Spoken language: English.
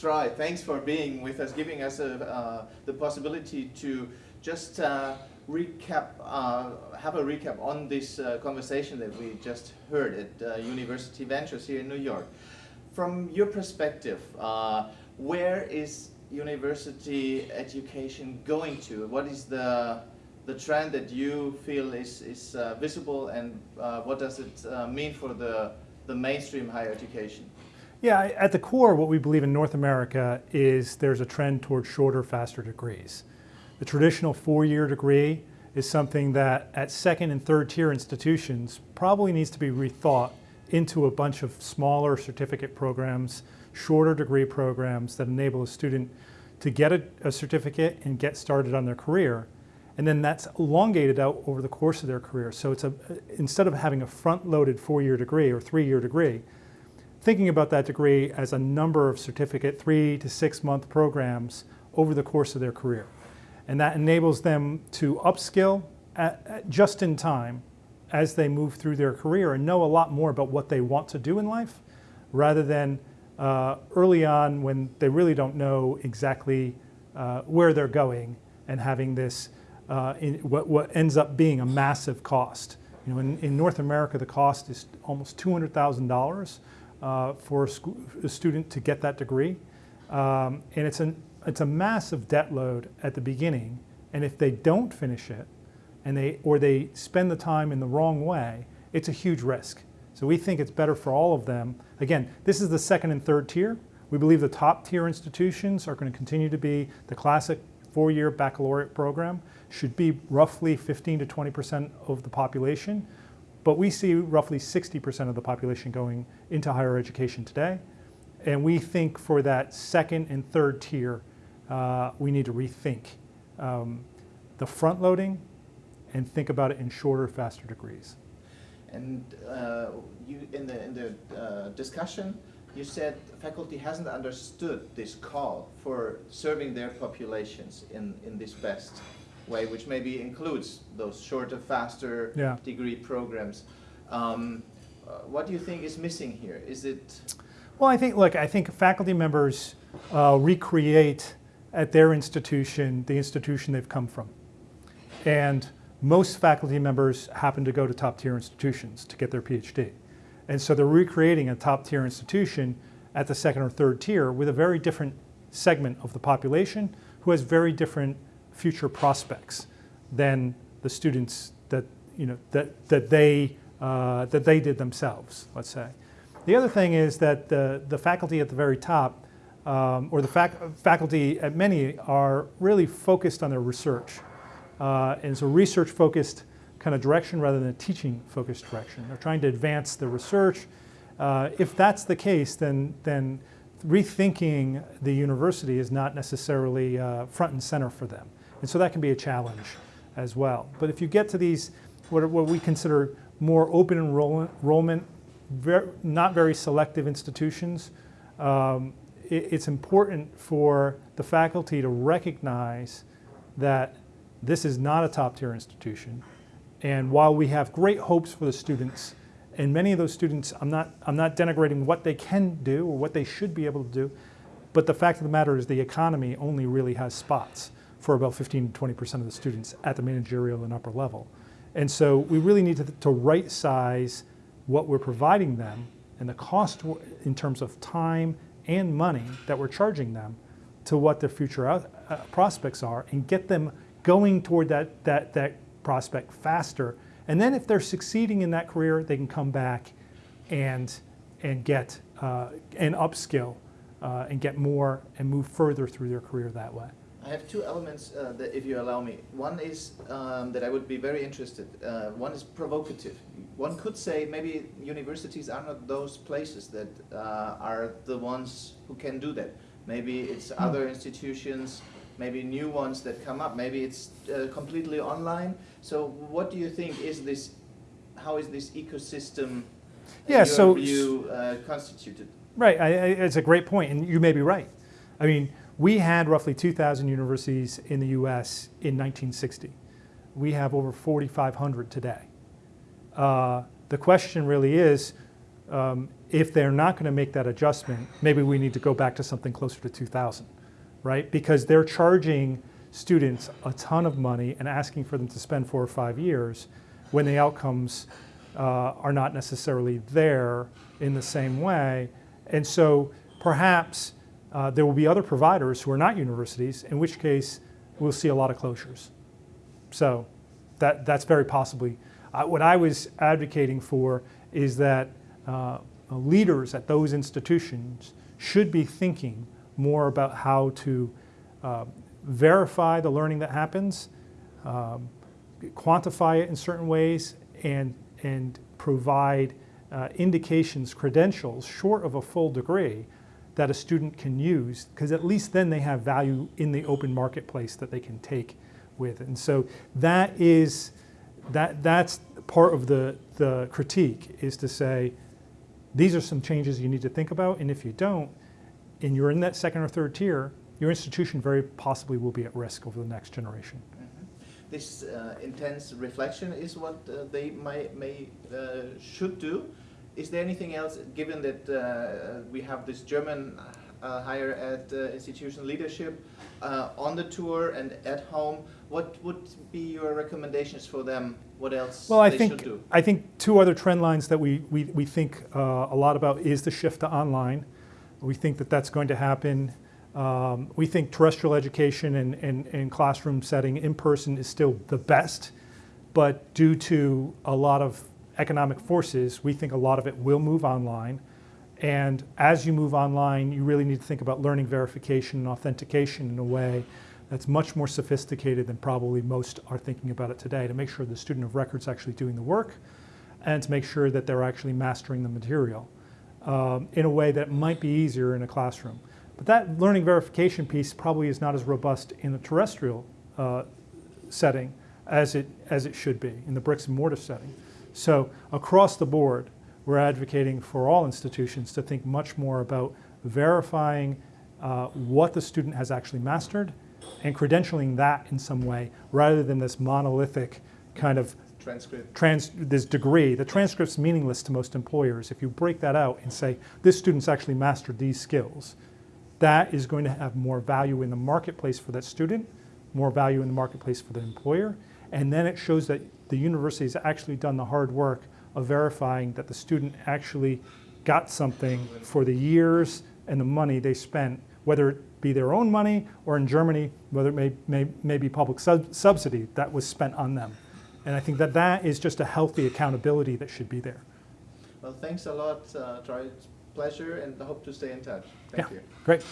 Troy. Thanks for being with us, giving us a, uh, the possibility to just uh, recap, uh, have a recap on this uh, conversation that we just heard at uh, University Ventures here in New York. From your perspective, uh, where is university education going to? What is the the trend that you feel is, is uh, visible and uh, what does it uh, mean for the, the mainstream higher education? Yeah, at the core, what we believe in North America is there's a trend towards shorter, faster degrees. The traditional four-year degree is something that at second and third tier institutions probably needs to be rethought into a bunch of smaller certificate programs, shorter degree programs that enable a student to get a, a certificate and get started on their career and then that's elongated out over the course of their career. So it's a, instead of having a front-loaded four-year degree or three-year degree, thinking about that degree as a number of certificate three to six month programs over the course of their career. And that enables them to upskill at, at just in time as they move through their career and know a lot more about what they want to do in life rather than uh, early on when they really don't know exactly uh, where they're going and having this uh, what, what ends up being a massive cost. You know, in, in North America, the cost is almost $200,000 uh, for a, a, student to get that degree. Um, and it's, an, it's a massive debt load at the beginning. And if they don't finish it, and they, or they spend the time in the wrong way, it's a huge risk. So we think it's better for all of them. Again, this is the second and third tier. We believe the top tier institutions are going to continue to be the classic four-year baccalaureate program should be roughly 15 to 20% of the population, but we see roughly 60% of the population going into higher education today. And we think for that second and third tier, uh, we need to rethink um, the front loading and think about it in shorter, faster degrees. And uh, you, in the, in the uh, discussion, you said faculty hasn't understood this call for serving their populations in, in this best way, which maybe includes those shorter, faster yeah. degree programs. Um, uh, what do you think is missing here? Is it? Well, I think, look, I think faculty members uh, recreate at their institution the institution they've come from. And most faculty members happen to go to top tier institutions to get their PhD. And so they're recreating a top tier institution at the second or third tier with a very different segment of the population who has very different future prospects than the students that, you know, that, that, they, uh, that they did themselves, let's say. The other thing is that the, the faculty at the very top, um, or the fac faculty at many are really focused on their research. Uh, and it's a research-focused kind of direction rather than a teaching-focused direction. They're trying to advance the research. Uh, if that's the case, then, then rethinking the university is not necessarily uh, front and center for them. And so that can be a challenge as well. But if you get to these, what, what we consider more open enrollment, very, not very selective institutions, um, it, it's important for the faculty to recognize that this is not a top tier institution. And while we have great hopes for the students, and many of those students, I'm not, I'm not denigrating what they can do or what they should be able to do, but the fact of the matter is the economy only really has spots for about 15 to 20% of the students at the managerial and upper level. And so we really need to, to right size what we're providing them and the cost in terms of time and money that we're charging them to what their future out, uh, prospects are and get them going toward that, that, that prospect faster. And then if they're succeeding in that career, they can come back and, and get uh, an upskill uh, and get more and move further through their career that way. I have two elements uh, that, if you allow me. One is um, that I would be very interested. Uh, one is provocative. One could say maybe universities are not those places that uh, are the ones who can do that. Maybe it's hmm. other institutions, maybe new ones that come up. Maybe it's uh, completely online. So what do you think is this, how is this ecosystem yeah, so, view, uh, constituted? Right, I, I, it's a great point, and you may be right. I mean, we had roughly 2,000 universities in the US in 1960. We have over 4,500 today. Uh, the question really is, um, if they're not going to make that adjustment, maybe we need to go back to something closer to 2,000, right? Because they're charging students a ton of money and asking for them to spend four or five years when the outcomes uh, are not necessarily there in the same way. And so perhaps uh, there will be other providers who are not universities, in which case we'll see a lot of closures. So that, that's very possibly. Uh, what I was advocating for is that uh, leaders at those institutions should be thinking more about how to uh, verify the learning that happens, um, quantify it in certain ways, and, and provide uh, indications, credentials, short of a full degree, that a student can use, because at least then they have value in the open marketplace that they can take with. And so that is, that, that's part of the, the critique, is to say, these are some changes you need to think about, and if you don't, and you're in that second or third tier, your institution very possibly will be at risk over the next generation. This uh, intense reflection is what uh, they may, may uh, should do. Is there anything else, given that uh, we have this German uh, higher ed uh, institution leadership uh, on the tour and at home, what would be your recommendations for them? What else Well, I think, should do? I think two other trend lines that we, we, we think uh, a lot about is the shift to online. We think that that's going to happen. Um, we think terrestrial education and, and, and classroom setting in person is still the best, but due to a lot of economic forces, we think a lot of it will move online. And as you move online, you really need to think about learning verification and authentication in a way that's much more sophisticated than probably most are thinking about it today to make sure the student of record's actually doing the work and to make sure that they're actually mastering the material um, in a way that might be easier in a classroom. But that learning verification piece probably is not as robust in the terrestrial uh, setting as it, as it should be in the bricks and mortar setting. So across the board, we're advocating for all institutions to think much more about verifying uh, what the student has actually mastered and credentialing that in some way rather than this monolithic kind of Transcript. trans, this degree. The transcript's meaningless to most employers. If you break that out and say, this student's actually mastered these skills, that is going to have more value in the marketplace for that student, more value in the marketplace for the employer, and then it shows that the university has actually done the hard work of verifying that the student actually got something for the years and the money they spent, whether it be their own money or in Germany, whether it may, may, may be public sub subsidy that was spent on them. And I think that that is just a healthy accountability that should be there. Well, thanks a lot, uh, Troy. It's a pleasure and I hope to stay in touch. Thank Yeah. you. Great.